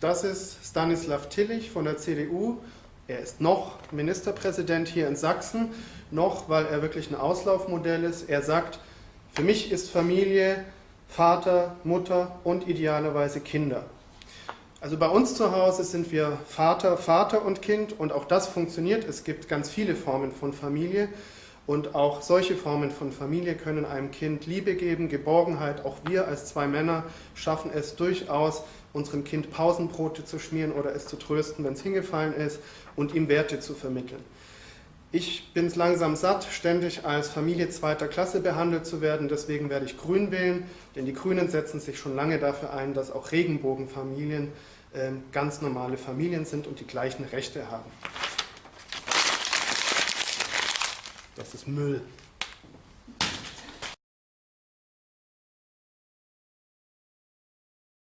Das ist Stanislav Tillich von der CDU. Er ist noch Ministerpräsident hier in Sachsen, noch, weil er wirklich ein Auslaufmodell ist. Er sagt, für mich ist Familie Vater, Mutter und idealerweise Kinder. Also bei uns zu Hause sind wir Vater, Vater und Kind und auch das funktioniert. Es gibt ganz viele Formen von Familie und auch solche Formen von Familie können einem Kind Liebe geben, Geborgenheit. Auch wir als zwei Männer schaffen es durchaus, unserem Kind Pausenbrote zu schmieren oder es zu trösten, wenn es hingefallen ist und ihm Werte zu vermitteln. Ich bin es langsam satt, ständig als Familie zweiter Klasse behandelt zu werden, deswegen werde ich Grün wählen, denn die Grünen setzen sich schon lange dafür ein, dass auch Regenbogenfamilien äh, ganz normale Familien sind und die gleichen Rechte haben. Das ist Müll.